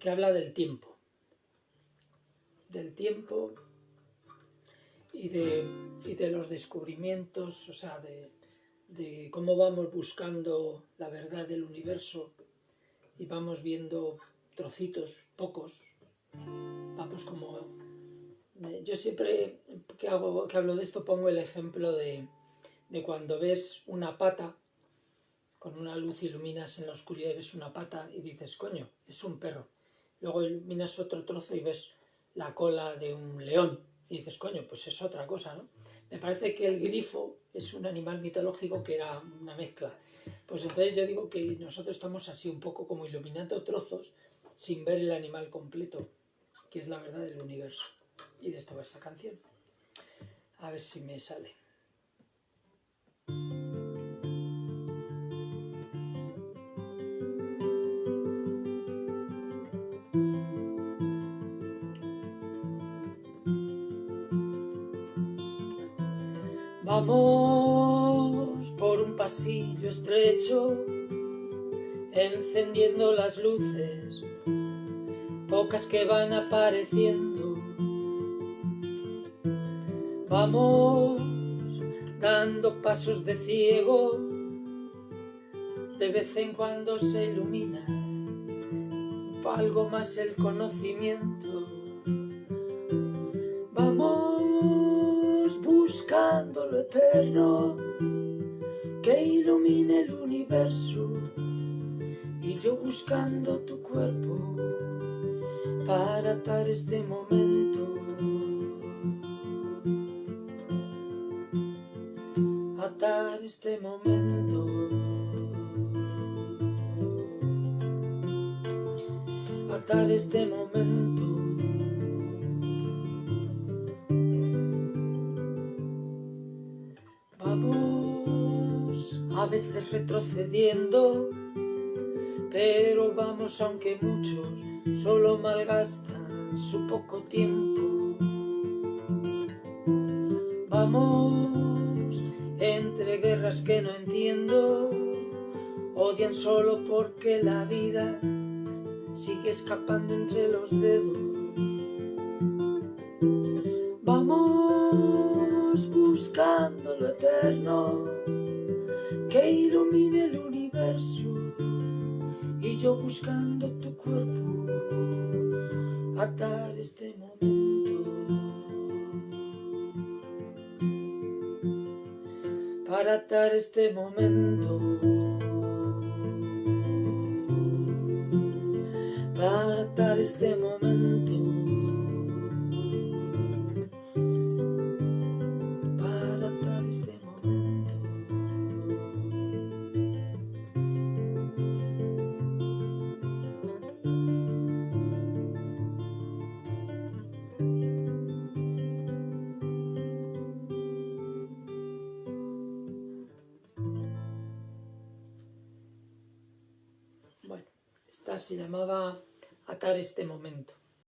que habla del tiempo. Del tiempo y de, de los descubrimientos, o sea, de, de cómo vamos buscando la verdad del universo y vamos viendo trocitos, pocos, vamos como... Yo siempre que, hago, que hablo de esto pongo el ejemplo de, de cuando ves una pata, con una luz iluminas en la oscuridad y ves una pata y dices, coño, es un perro. Luego iluminas otro trozo y ves la cola de un león y dices, coño, pues es otra cosa, ¿no? Me parece que el grifo es un animal mitológico que era una mezcla. Pues entonces yo digo que nosotros estamos así un poco como iluminando trozos sin ver el animal completo, que es la verdad del universo. Y de esto va esa canción. A ver si me sale. Vamos por un pasillo estrecho, encendiendo las luces, pocas que van apareciendo. Vamos dando pasos de ciego, de vez en cuando se ilumina algo más el conocimiento. Buscando lo eterno que ilumine el universo. Y yo buscando tu cuerpo para atar este momento. Atar este momento. Atar este momento a veces retrocediendo, pero vamos aunque muchos solo malgastan su poco tiempo. Vamos entre guerras que no entiendo, odian solo porque la vida sigue escapando entre los dedos. Vamos buscando lo eterno que ilumine el universo y yo buscando tu cuerpo atar este momento. Para atar este momento. Para atar este momento se llamaba Atar este momento.